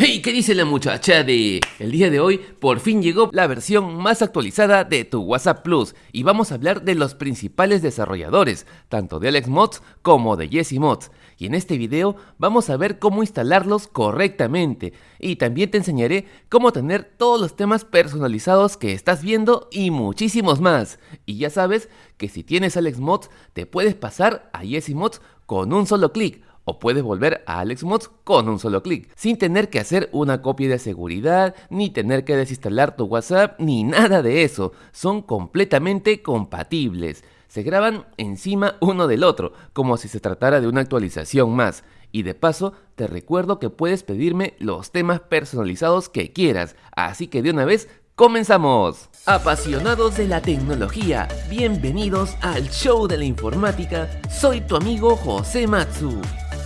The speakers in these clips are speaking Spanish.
Hey, ¿qué dice la muchacha de...? El día de hoy por fin llegó la versión más actualizada de tu WhatsApp Plus y vamos a hablar de los principales desarrolladores, tanto de Alex Mods como de Jesse Mods. Y en este video vamos a ver cómo instalarlos correctamente y también te enseñaré cómo tener todos los temas personalizados que estás viendo y muchísimos más. Y ya sabes que si tienes Alex Mods te puedes pasar a Jesse Mods con un solo clic o puedes volver a Alex Mods con un solo clic, sin tener que hacer una copia de seguridad, ni tener que desinstalar tu WhatsApp, ni nada de eso. Son completamente compatibles. Se graban encima uno del otro, como si se tratara de una actualización más. Y de paso, te recuerdo que puedes pedirme los temas personalizados que quieras, así que de una vez ¡Comenzamos! Apasionados de la tecnología, bienvenidos al show de la informática, soy tu amigo José Matsu.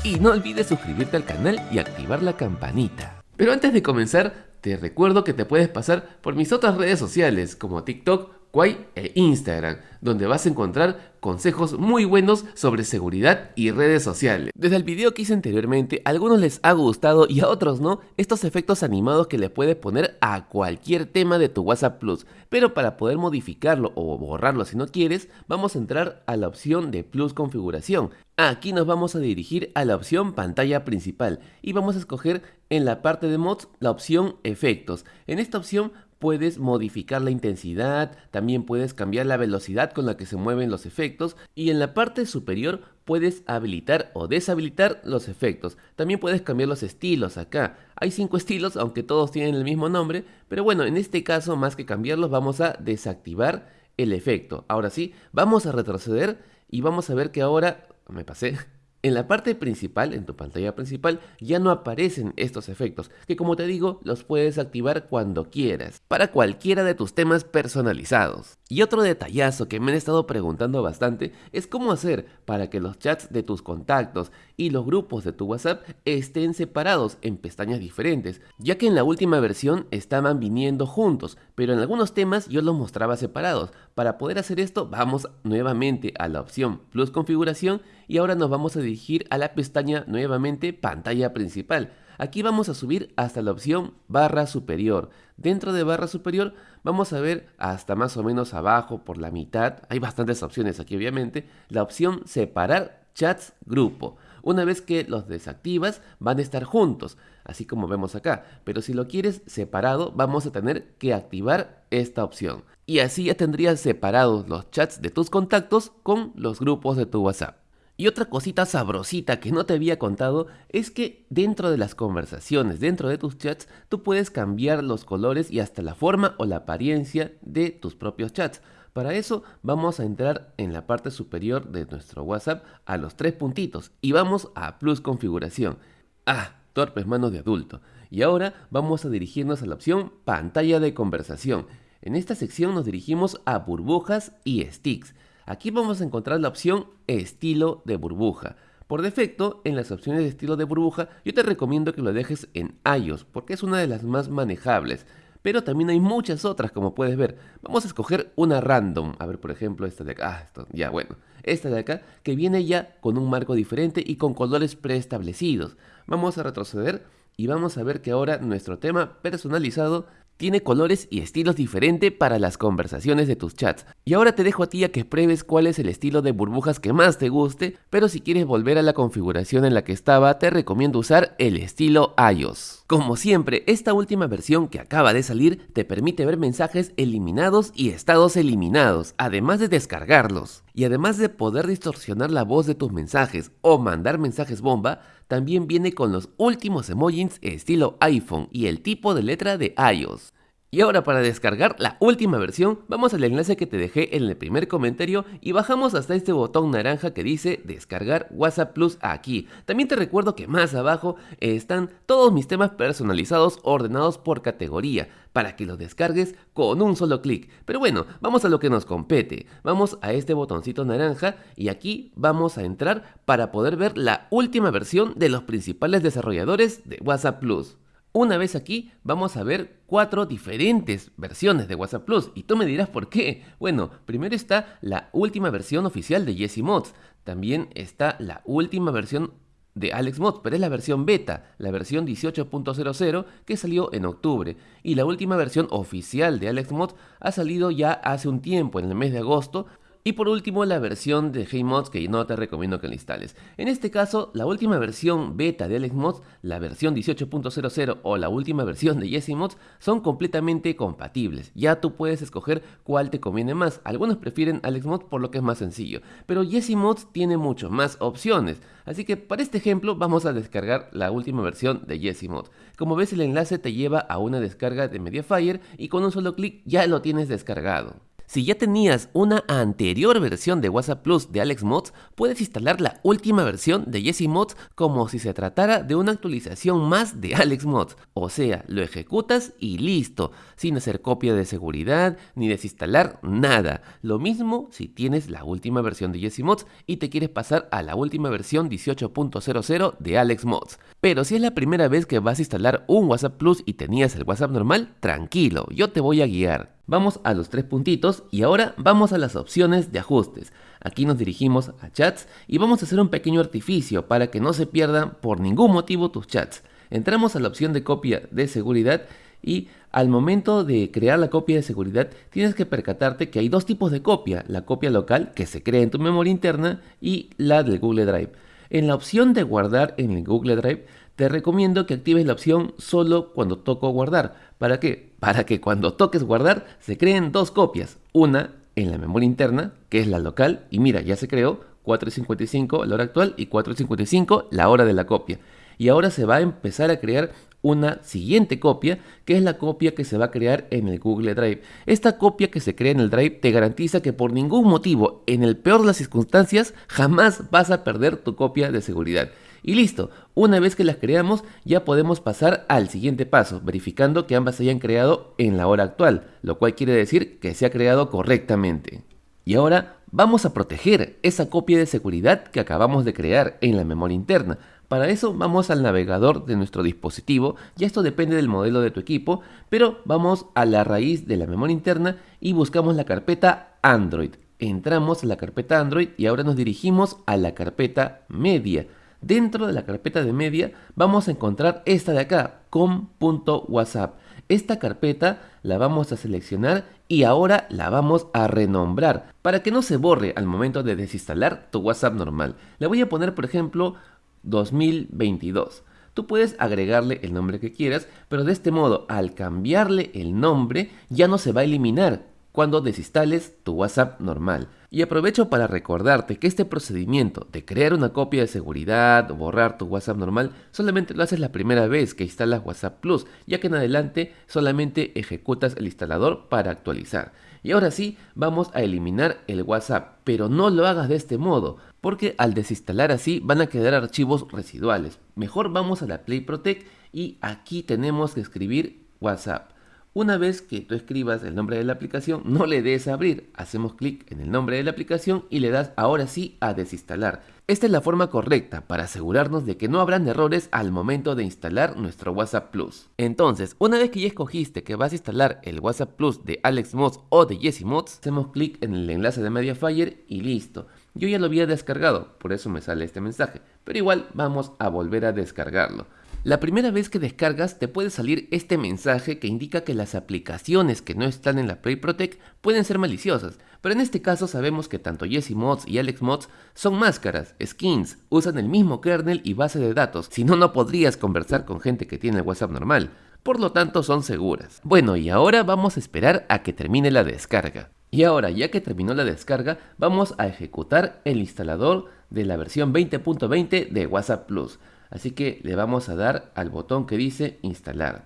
Y no olvides suscribirte al canal y activar la campanita. Pero antes de comenzar, te recuerdo que te puedes pasar por mis otras redes sociales como TikTok, Quay e Instagram, donde vas a encontrar consejos muy buenos sobre seguridad y redes sociales. Desde el video que hice anteriormente, a algunos les ha gustado y a otros no, estos efectos animados que le puedes poner a cualquier tema de tu WhatsApp Plus. Pero para poder modificarlo o borrarlo si no quieres, vamos a entrar a la opción de Plus Configuración. Aquí nos vamos a dirigir a la opción pantalla principal y vamos a escoger en la parte de mods la opción efectos. En esta opción puedes modificar la intensidad, también puedes cambiar la velocidad con la que se mueven los efectos y en la parte superior puedes habilitar o deshabilitar los efectos. También puedes cambiar los estilos acá. Hay cinco estilos, aunque todos tienen el mismo nombre, pero bueno, en este caso más que cambiarlos vamos a desactivar el efecto. Ahora sí, vamos a retroceder y vamos a ver que ahora, me pasé, en la parte principal, en tu pantalla principal, ya no aparecen estos efectos, que como te digo, los puedes activar cuando quieras, para cualquiera de tus temas personalizados. Y otro detallazo que me han estado preguntando bastante es cómo hacer para que los chats de tus contactos y los grupos de tu WhatsApp estén separados en pestañas diferentes, ya que en la última versión estaban viniendo juntos, pero en algunos temas yo los mostraba separados. Para poder hacer esto, vamos nuevamente a la opción Plus Configuración y ahora nos vamos a dirigir a la pestaña nuevamente pantalla principal. Aquí vamos a subir hasta la opción barra superior. Dentro de barra superior vamos a ver hasta más o menos abajo por la mitad, hay bastantes opciones aquí obviamente, la opción separar chats grupo. Una vez que los desactivas van a estar juntos, así como vemos acá, pero si lo quieres separado vamos a tener que activar esta opción. Y así ya tendrías separados los chats de tus contactos con los grupos de tu WhatsApp. Y otra cosita sabrosita que no te había contado es que dentro de las conversaciones, dentro de tus chats, tú puedes cambiar los colores y hasta la forma o la apariencia de tus propios chats. Para eso vamos a entrar en la parte superior de nuestro WhatsApp a los tres puntitos y vamos a Plus Configuración. Ah, torpes manos de adulto. Y ahora vamos a dirigirnos a la opción Pantalla de conversación. En esta sección nos dirigimos a burbujas y sticks. Aquí vamos a encontrar la opción estilo de burbuja. Por defecto, en las opciones de estilo de burbuja, yo te recomiendo que lo dejes en iOS, porque es una de las más manejables. Pero también hay muchas otras, como puedes ver. Vamos a escoger una random. A ver, por ejemplo, esta de acá. Ah, esto, ya, bueno. Esta de acá, que viene ya con un marco diferente y con colores preestablecidos. Vamos a retroceder y vamos a ver que ahora nuestro tema personalizado tiene colores y estilos diferentes para las conversaciones de tus chats. Y ahora te dejo a ti a que pruebes cuál es el estilo de burbujas que más te guste, pero si quieres volver a la configuración en la que estaba, te recomiendo usar el estilo iOS. Como siempre, esta última versión que acaba de salir te permite ver mensajes eliminados y estados eliminados, además de descargarlos. Y además de poder distorsionar la voz de tus mensajes o mandar mensajes bomba, también viene con los últimos emojis estilo iPhone y el tipo de letra de iOS. Y ahora para descargar la última versión, vamos al enlace que te dejé en el primer comentario y bajamos hasta este botón naranja que dice descargar WhatsApp Plus aquí. También te recuerdo que más abajo están todos mis temas personalizados ordenados por categoría para que los descargues con un solo clic. Pero bueno, vamos a lo que nos compete. Vamos a este botoncito naranja y aquí vamos a entrar para poder ver la última versión de los principales desarrolladores de WhatsApp Plus. Una vez aquí vamos a ver cuatro diferentes versiones de WhatsApp Plus y tú me dirás por qué. Bueno, primero está la última versión oficial de Jesse Mods, también está la última versión de AlexMods, pero es la versión beta, la versión 18.00 que salió en octubre. Y la última versión oficial de AlexMods ha salido ya hace un tiempo, en el mes de agosto, y por último la versión de HeyMods que no te recomiendo que la instales. En este caso, la última versión beta de AlexMods, la versión 18.00 o la última versión de YesiMods son completamente compatibles. Ya tú puedes escoger cuál te conviene más. Algunos prefieren AlexMods por lo que es más sencillo, pero YesiMods tiene mucho más opciones. Así que para este ejemplo vamos a descargar la última versión de YesiMods. Como ves el enlace te lleva a una descarga de Mediafire y con un solo clic ya lo tienes descargado. Si ya tenías una anterior versión de WhatsApp Plus de AlexMods, puedes instalar la última versión de YesiMods como si se tratara de una actualización más de AlexMods. O sea, lo ejecutas y listo, sin hacer copia de seguridad ni desinstalar nada. Lo mismo si tienes la última versión de YesiMods y te quieres pasar a la última versión 18.00 de AlexMods. Pero si es la primera vez que vas a instalar un WhatsApp Plus y tenías el WhatsApp normal, tranquilo, yo te voy a guiar. Vamos a los tres puntitos y ahora vamos a las opciones de ajustes. Aquí nos dirigimos a chats y vamos a hacer un pequeño artificio para que no se pierdan por ningún motivo tus chats. Entramos a la opción de copia de seguridad y al momento de crear la copia de seguridad tienes que percatarte que hay dos tipos de copia, la copia local que se crea en tu memoria interna y la del Google Drive. En la opción de guardar en el Google Drive te recomiendo que actives la opción solo cuando toco guardar. ¿Para qué? Para que cuando toques guardar se creen dos copias. Una en la memoria interna, que es la local, y mira, ya se creó 4.55 la hora actual y 4.55 la hora de la copia. Y ahora se va a empezar a crear una siguiente copia, que es la copia que se va a crear en el Google Drive. Esta copia que se crea en el Drive te garantiza que por ningún motivo, en el peor de las circunstancias, jamás vas a perder tu copia de seguridad. Y listo, una vez que las creamos ya podemos pasar al siguiente paso, verificando que ambas se hayan creado en la hora actual, lo cual quiere decir que se ha creado correctamente. Y ahora vamos a proteger esa copia de seguridad que acabamos de crear en la memoria interna. Para eso vamos al navegador de nuestro dispositivo, ya esto depende del modelo de tu equipo, pero vamos a la raíz de la memoria interna y buscamos la carpeta Android. Entramos a la carpeta Android y ahora nos dirigimos a la carpeta media. Dentro de la carpeta de media vamos a encontrar esta de acá, com.whatsapp. Esta carpeta la vamos a seleccionar y ahora la vamos a renombrar para que no se borre al momento de desinstalar tu WhatsApp normal. Le voy a poner por ejemplo 2022. Tú puedes agregarle el nombre que quieras, pero de este modo al cambiarle el nombre ya no se va a eliminar cuando desinstales tu WhatsApp normal. Y aprovecho para recordarte que este procedimiento de crear una copia de seguridad o borrar tu WhatsApp normal solamente lo haces la primera vez que instalas WhatsApp Plus, ya que en adelante solamente ejecutas el instalador para actualizar. Y ahora sí, vamos a eliminar el WhatsApp, pero no lo hagas de este modo, porque al desinstalar así van a quedar archivos residuales. Mejor vamos a la Play Protect y aquí tenemos que escribir WhatsApp. Una vez que tú escribas el nombre de la aplicación, no le des a abrir. Hacemos clic en el nombre de la aplicación y le das ahora sí a desinstalar. Esta es la forma correcta para asegurarnos de que no habrán errores al momento de instalar nuestro WhatsApp Plus. Entonces, una vez que ya escogiste que vas a instalar el WhatsApp Plus de AlexMods o de YesiMods, hacemos clic en el enlace de Mediafire y listo. Yo ya lo había descargado, por eso me sale este mensaje, pero igual vamos a volver a descargarlo. La primera vez que descargas te puede salir este mensaje que indica que las aplicaciones que no están en la Play Protect pueden ser maliciosas, pero en este caso sabemos que tanto YesiMods y AlexMods son máscaras, skins, usan el mismo kernel y base de datos, si no no podrías conversar con gente que tiene el WhatsApp normal, por lo tanto son seguras. Bueno y ahora vamos a esperar a que termine la descarga. Y ahora, ya que terminó la descarga, vamos a ejecutar el instalador de la versión 20.20 de WhatsApp Plus. Así que le vamos a dar al botón que dice instalar.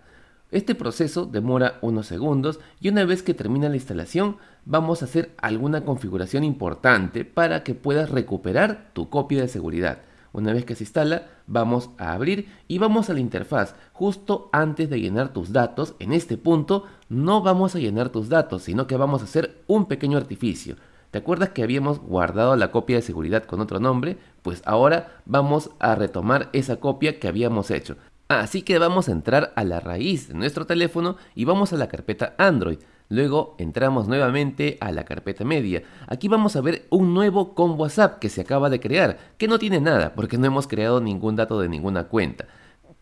Este proceso demora unos segundos y una vez que termina la instalación vamos a hacer alguna configuración importante para que puedas recuperar tu copia de seguridad. Una vez que se instala, vamos a abrir y vamos a la interfaz. Justo antes de llenar tus datos, en este punto no vamos a llenar tus datos, sino que vamos a hacer un pequeño artificio. ¿Te acuerdas que habíamos guardado la copia de seguridad con otro nombre? Pues ahora vamos a retomar esa copia que habíamos hecho. Así que vamos a entrar a la raíz de nuestro teléfono y vamos a la carpeta Android. Luego entramos nuevamente a la carpeta media. Aquí vamos a ver un nuevo con WhatsApp que se acaba de crear, que no tiene nada porque no hemos creado ningún dato de ninguna cuenta.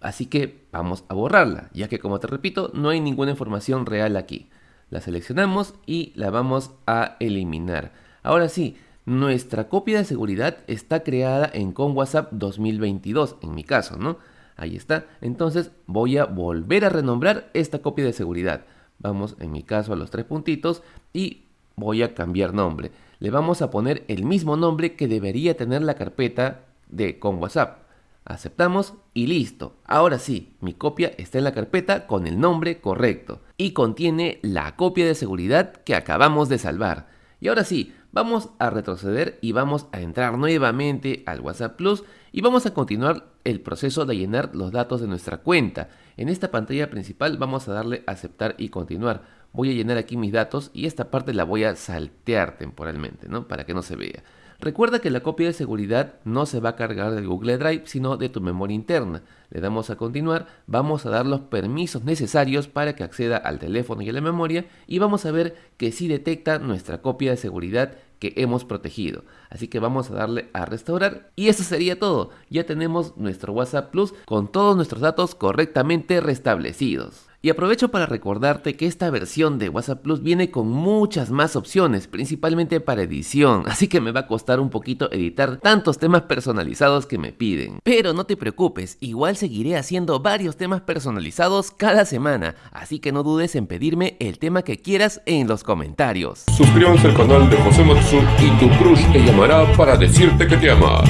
Así que vamos a borrarla, ya que como te repito, no hay ninguna información real aquí. La seleccionamos y la vamos a eliminar. Ahora sí, nuestra copia de seguridad está creada en con WhatsApp 2022, en mi caso, ¿no? Ahí está. Entonces voy a volver a renombrar esta copia de seguridad. Vamos en mi caso a los tres puntitos y voy a cambiar nombre. Le vamos a poner el mismo nombre que debería tener la carpeta de con WhatsApp. Aceptamos y listo. Ahora sí, mi copia está en la carpeta con el nombre correcto y contiene la copia de seguridad que acabamos de salvar. Y ahora sí, vamos a retroceder y vamos a entrar nuevamente al WhatsApp Plus y vamos a continuar el proceso de llenar los datos de nuestra cuenta. En esta pantalla principal vamos a darle aceptar y continuar. Voy a llenar aquí mis datos y esta parte la voy a saltear temporalmente, ¿no? Para que no se vea. Recuerda que la copia de seguridad no se va a cargar del Google Drive, sino de tu memoria interna. Le damos a continuar, vamos a dar los permisos necesarios para que acceda al teléfono y a la memoria y vamos a ver que sí detecta nuestra copia de seguridad que hemos protegido. Así que vamos a darle a restaurar y eso sería todo. Ya tenemos nuestro WhatsApp Plus con todos nuestros datos correctamente restablecidos. Y aprovecho para recordarte que esta versión de WhatsApp Plus viene con muchas más opciones, principalmente para edición, así que me va a costar un poquito editar tantos temas personalizados que me piden. Pero no te preocupes, igual seguiré haciendo varios temas personalizados cada semana, así que no dudes en pedirme el tema que quieras en los comentarios. Suscríbanse al canal de José Matsu y tu crush te llamará para decirte que te ama.